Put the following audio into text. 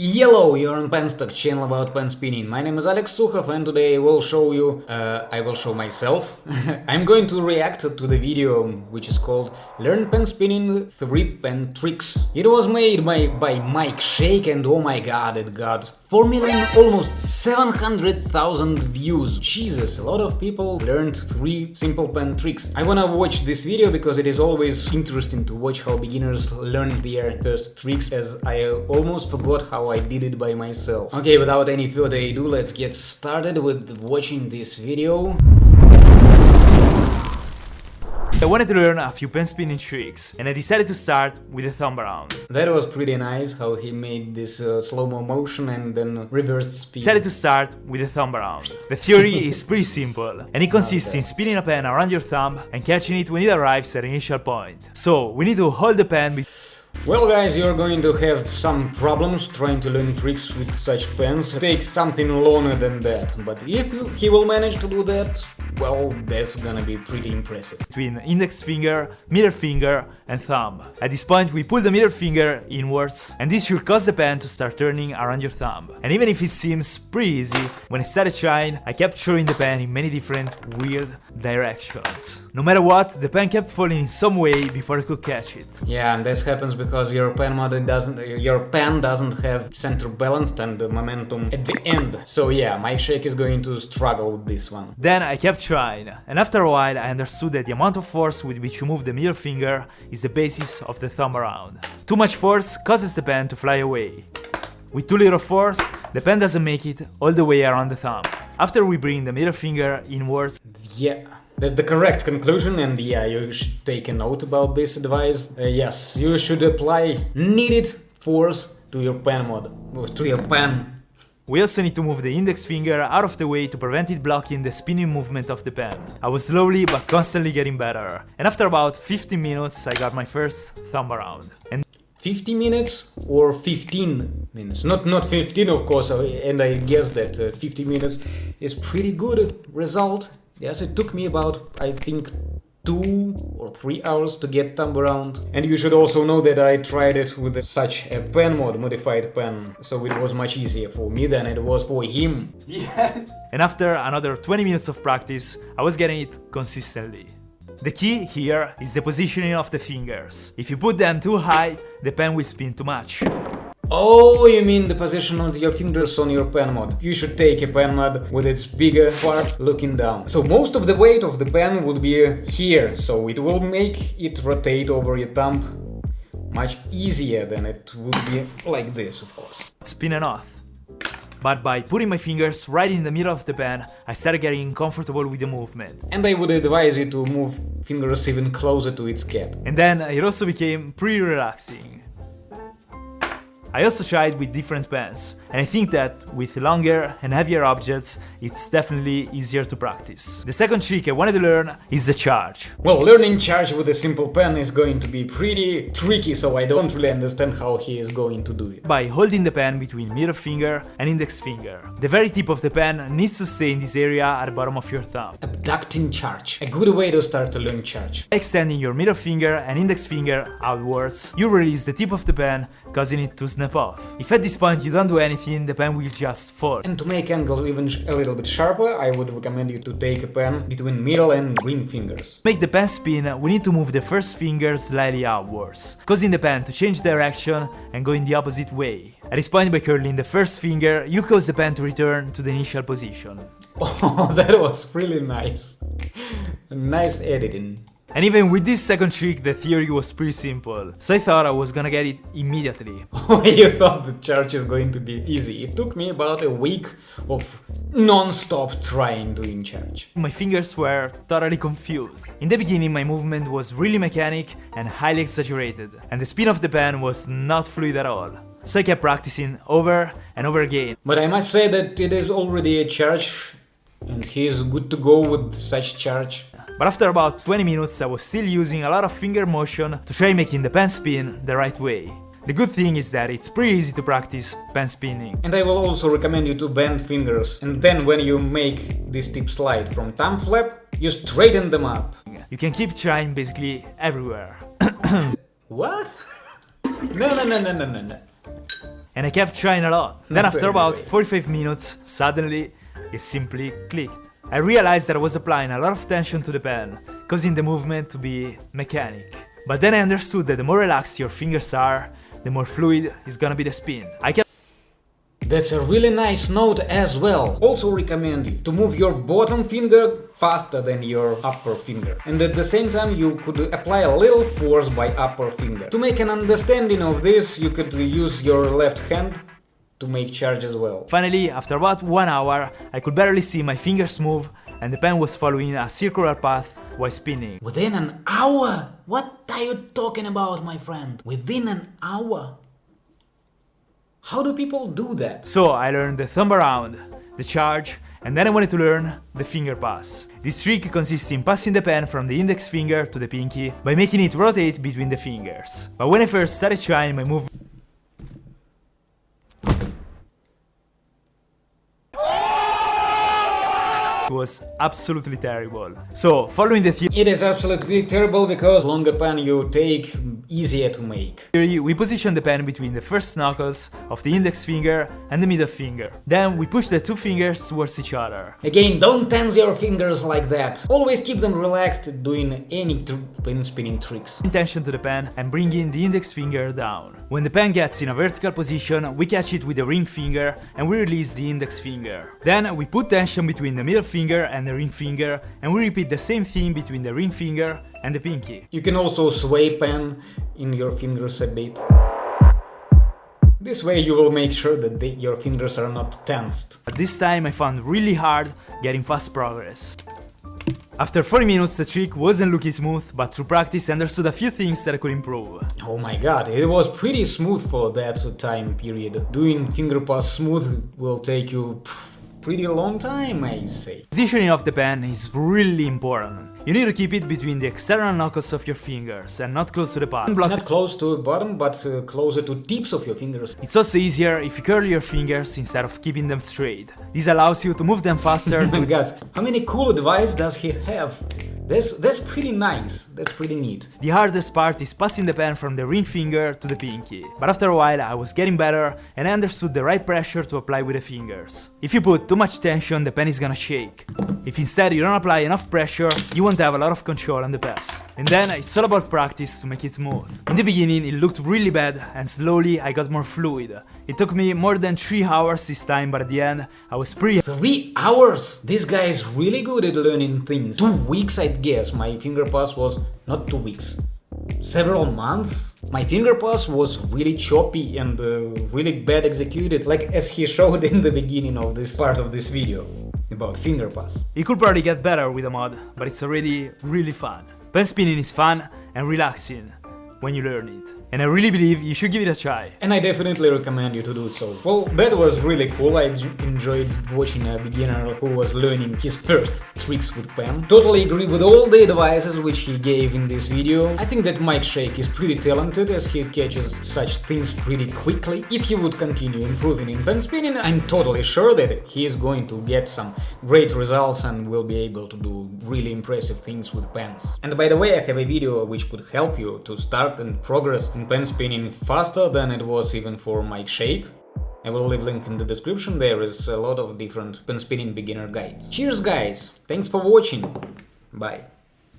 Hello, you're on Penstock, channel about pen spinning. My name is Alex Sukhov and today I will show you, uh, I will show myself. I'm going to react to the video which is called Learn Pen Spinning 3 Pen Tricks. It was made by, by Mike Shake and oh my god, it got 4 million, almost 700,000 views. Jesus, a lot of people learned 3 simple pen tricks. I wanna watch this video because it is always interesting to watch how beginners learn their first tricks as I almost forgot how I did it by myself. Okay, without any further ado, let's get started with watching this video. I wanted to learn a few pen spinning tricks, and I decided to start with a thumb around. That was pretty nice, how he made this uh, slow-mo motion and then reverse speed. Decided to start with a thumb around. The theory is pretty simple, and it consists Okay. in spinning a pen around your thumb and catching it when it arrives at an initial point. So, we need to hold the pen Well guys, you're going to have some problems trying to learn tricks with such pens. It takes something longer than that, but if you, he will manage to do that, well, that's gonna be pretty impressive. between index finger, middle finger, and thumb. At this point, we pull the middle finger inwards, and this should cause the pen to start turning around your thumb. And even if it seems pretty easy, when I started trying, I kept throwing the pen in many different weird directions. No matter what, the pen kept falling in some way before I could catch it. Yeah, and this happens because your pen model doesn't, your pen doesn't have center balanced and the momentum at the end. So yeah, Mike Shake is going to struggle with this one. Then I kept trying, and after a while I understood that the amount of force with which you move the middle finger is the basis of the thumb around. Too much force causes the pen to fly away. With too little force, the pen doesn't make it all the way around the thumb. After we bring the middle finger inwards, Yeah, that's the correct conclusion, and yeah, you should take a note about this advice. Uh, yes, you should apply needed force to your pen mod, to your pen. we also need to move the index finger out of the way to prevent it blocking the spinning movement of the pen. I was slowly but constantly getting better, and after about 15 minutes I got my first thumb around. And 50 minutes or 15 minutes? Not not 15, of course, uh, and I guess that uh, 50 minutes is pretty good result. Yes, it took me about, I think, two or three hours to get thumb around. And you should also know that I tried it with such a pen mod, modified pen, so it was much easier for me than it was for him. Yes! And after another 20 minutes of practice, I was getting it consistently. The key here is the positioning of the fingers. If you put them too high, the pen will spin too much. Oh, you mean the position of your fingers on your pen mod. You should take a pen mod with its bigger part looking down. So most of the weight of the pen would be here, so it will make it rotate over your thumb much easier than it would be like this, of course. Spinning off. But by putting my fingers right in the middle of the pen, I started getting comfortable with the movement. And I would advise you to move fingers even closer to its cap. And then it also became pretty relaxing. I also tried with different pens, and I think that with longer and heavier objects, it's definitely easier to practice. The second trick I wanted to learn is the charge. Well, learning charge with a simple pen is going to be pretty tricky, so I don't really understand how he is going to do it. By holding the pen between middle finger and index finger. The very tip of the pen needs to stay in this area at the bottom of your thumb. Abducting charge. A good way to start to learn charge. Extending your middle finger and index finger outwards, you release the tip of the pen, causing it to snap off. If at this point you don't do anything, the pen will just fall. And to make angle even a little bit sharper, I would recommend you to take a pen between middle and ring fingers. To make the pen spin, we need to move the first finger slightly outwards, causing the pen to change direction and go in the opposite way. At this point, by curling the first finger, you cause the pen to return to the initial position. Oh, that was really nice. nice editing. And even with this second trick, the theory was pretty simple, so I thought I was gonna get it immediately. you thought the charge is going to be easy. It took me about a week of non-stop trying doing charge. My fingers were totally confused. In the beginning, my movement was really mechanic and highly exaggerated, and the spin of the pen was not fluid at all. So I kept practicing over and over again, But I must say that it is already a charge and he is good to go with such charge. But after about 20 minutes I was still using a lot of finger motion to try making the pen spin the right way. The good thing is that it's pretty easy to practice pen spinning. And I will also recommend you to bend fingers and then when you make this tip slide from thumb flap, you straighten them up. You can keep trying basically everywhere. What? no, no, no, no, no, no, no. and I kept trying a lot. Then after about 45 minutes, suddenly it simply clicked. I realized that I was applying a lot of tension to the pen, causing the movement to be mechanic. But then I understood that the more relaxed your fingers are, the more fluid is gonna be the spin. I kept That's a really nice note as well. Also recommend you to move your bottom finger faster than your upper finger. And at the same time you could apply a little force by upper finger. To make an understanding of this, you could use your left hand to make charge as well. Finally, after about one hour, I could barely see my fingers move and the pen was following a circular path while spinning. Within an hour? What are you talking about, my friend? Within an hour? How do people do that? So I learned the thumb around, the charge, and then I wanted to learn the finger pass. This trick consists in passing the pen from the index finger to the pinky by making it rotate between the fingers. But when I first started trying my move was absolutely terrible. So, following the theory... It is absolutely terrible because longer pen you take easier to make. theory, we position the pen between the first knuckles of the index finger and the middle finger. Then we push the two fingers towards each other. Again, don't tense your fingers like that. Always keep them relaxed doing any pen spinning tricks. Tension to the pen and bringing the index finger down. When the pen gets in a vertical position, we catch it with the ring finger and we release the index finger. Then we put tension between the middle finger and the ring finger and we repeat the same thing between the ring finger and the pinky. You can also sway pen in your fingers a bit. This way you will make sure that your fingers are not tensed. But this time I found really hard getting fast progress. After 40 minutes the trick wasn't looking smooth, but through practice I understood a few things that I could improve. Oh my god, it was pretty smooth for that time period. Doing finger pass smooth will take you pff, pretty long time, I say. Positioning of the pen is really important. You need to keep it between the external knuckles of your fingers and not close to the bottom. Not close to the bottom, but uh, closer to tips of your fingers. It's also easier if you curl your fingers instead of keeping them straight. This allows you to move them faster. oh my god, how many cool advice does he have? That's, that's pretty nice, that's pretty neat. The hardest part is passing the pen from the ring finger to the pinky, but after a while I was getting better and I understood the right pressure to apply with the fingers. If you put too much tension, the pen is gonna shake. If instead you don't apply enough pressure, you won't have a lot of control on the pass. And then it's all about practice to make it smooth. In the beginning it looked really bad and slowly I got more fluid. It took me more than 3 hours this time, but at the end I was pretty 3 hours? This guy is really good at learning things. 2 weeks Guess, my finger pass was not 2 weeks. Several months? My finger pass was really choppy and uh, really bad executed, like as he showed in the beginning of this part of this video about finger pass. It could probably get better with a mod, but it's already really fun. Pen spinning is fun and relaxing when you learn it and I really believe you should give it a try. And I definitely recommend you to do so. Well, that was really cool, I enjoyed watching a beginner who was learning his first tricks with pen. Totally agree with all the advices which he gave in this video. I think that Mike Shake is pretty talented as he catches such things pretty quickly. If he would continue improving in pen spinning, I'm totally sure that he is going to get some great results and will be able to do really impressive things with pens. And by the way, I have a video which could help you to start and progress pen spinning faster than it was even for Mike Shake. I will leave link in the description, there is a lot of different pen spinning beginner guides. Cheers guys, thanks for watching, bye.